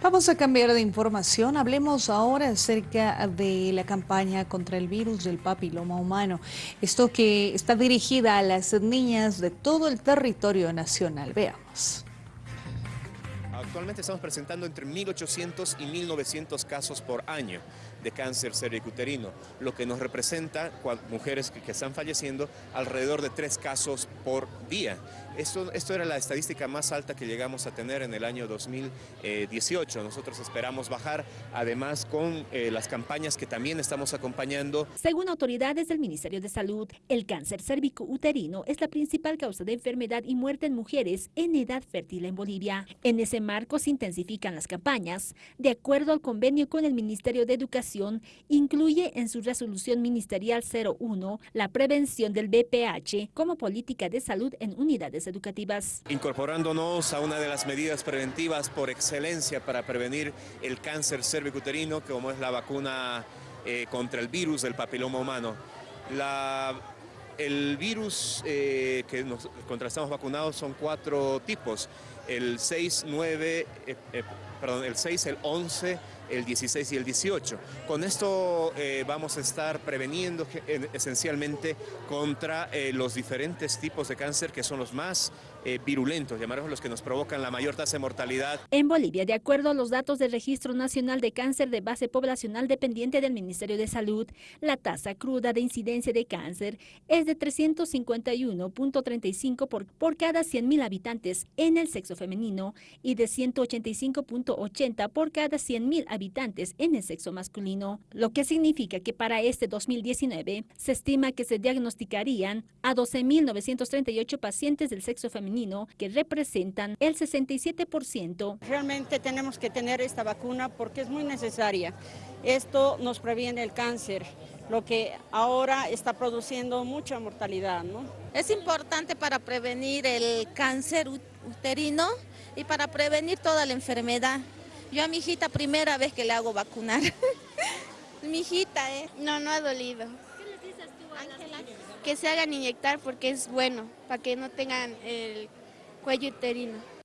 Vamos a cambiar de información. Hablemos ahora acerca de la campaña contra el virus del papiloma humano. Esto que está dirigida a las niñas de todo el territorio nacional. Veamos. Actualmente estamos presentando entre 1.800 y 1.900 casos por año de cáncer cervicuterino, lo que nos representa mujeres que, están falleciendo alrededor de tres casos por día. Esto, esto era la estadística más alta que llegamos a tener en el año 2018. Nosotros esperamos bajar, además con eh, las campañas que también estamos acompañando. Según autoridades del Ministerio de Salud, el cáncer cervicuterino es la principal causa de enfermedad y muerte en mujeres en edad fértil en Bolivia. En ese marco se intensifican las campañas. De acuerdo al convenio con el Ministerio de Educación, incluye en su resolución ministerial 01 la prevención del BPH como política de salud en unidades educativas. Incorporándonos a una de las medidas preventivas por excelencia para prevenir el cáncer cervicuterino, como es la vacuna eh, contra el virus del papiloma humano. el virus eh, que nos, contra estamos vacunados son cuatro tipos, el 6, 9, eh, perdón, el 6, el 11, el 16 y el 18. Con esto eh, vamos a estar preveniendo esencialmente contra eh, los diferentes tipos de cáncer que son los más eh, virulentos, llamaremos los que nos provocan la mayor tasa de mortalidad. En Bolivia, de acuerdo a los datos del Registro Nacional de Cáncer de Base Poblacional dependiente del Ministerio de Salud, la tasa cruda de incidencia de cáncer es de 351.35 por, por cada 100.000 habitantes en el sexo femenino y de 185.80 por cada 100.000 habitantes en el sexo masculino, lo que significa que para este 2019 se estima que se diagnosticarían a 12.938 pacientes del sexo femenino que representan el 67%. Realmente tenemos que tener esta vacuna porque es muy necesaria. Esto nos previene el cáncer, lo que ahora está produciendo mucha mortalidad. ¿no? Es importante para prevenir el cáncer uterino y para prevenir toda la enfermedad. Yo a mi hijita primera vez que le hago vacunar. mi hijita, ¿eh? No, no ha dolido. ¿Qué les dices tú, Ángela? Que se hagan inyectar porque es bueno, para que no tengan el cuello uterino.